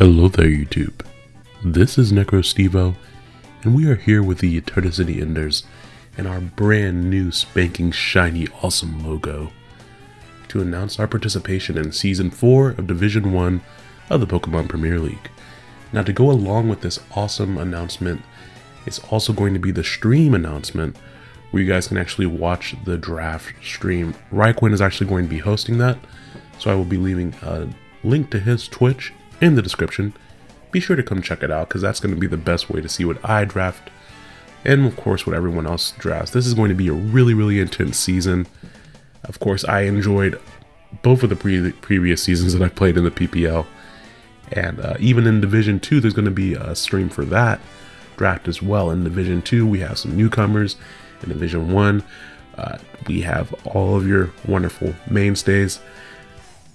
Hello there, YouTube. This is NecroStevo, and we are here with the Eternity Enders and our brand new spanking shiny awesome logo to announce our participation in Season 4 of Division 1 of the Pokemon Premier League. Now to go along with this awesome announcement, it's also going to be the stream announcement where you guys can actually watch the draft stream. Ryquin is actually going to be hosting that, so I will be leaving a link to his Twitch in the description. Be sure to come check it out because that's going to be the best way to see what I draft and of course what everyone else drafts. This is going to be a really, really intense season. Of course, I enjoyed both of the pre previous seasons that I played in the PPL. And uh, even in Division 2, there's going to be a stream for that draft as well. In Division 2, we have some newcomers. In Division 1, uh, we have all of your wonderful mainstays.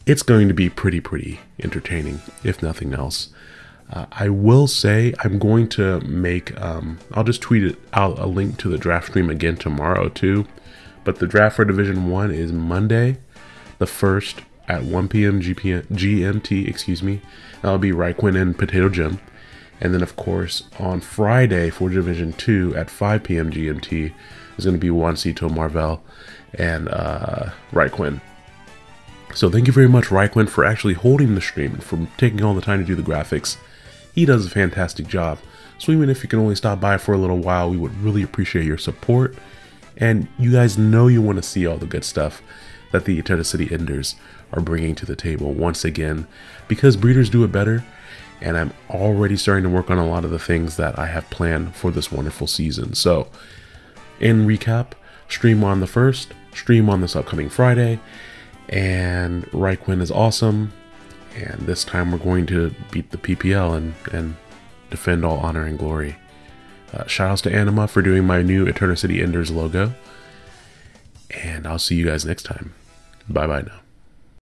It's going to be pretty, pretty entertaining, if nothing else. Uh, I will say I'm going to make, um, I'll just tweet it out a link to the draft stream again tomorrow too. But the draft for Division 1 is Monday, the 1st at 1 p.m. GPM, GMT, excuse me. That'll be Ryquin and Potato Gym. And then, of course, on Friday for Division 2 at 5 p.m. GMT is going to be Juancito Marvel and uh, Ryquin. So thank you very much, Ryquin, for actually holding the stream and for taking all the time to do the graphics. He does a fantastic job. So even if you can only stop by for a little while, we would really appreciate your support. And you guys know you want to see all the good stuff that the Eternity City Enders are bringing to the table once again because breeders do it better and I'm already starting to work on a lot of the things that I have planned for this wonderful season. So, in recap, stream on the 1st, stream on this upcoming Friday, and Ryquin is awesome, and this time we're going to beat the PPL and, and defend all honor and glory. Uh, shoutouts to Anima for doing my new Eternity Enders logo, and I'll see you guys next time. Bye bye now.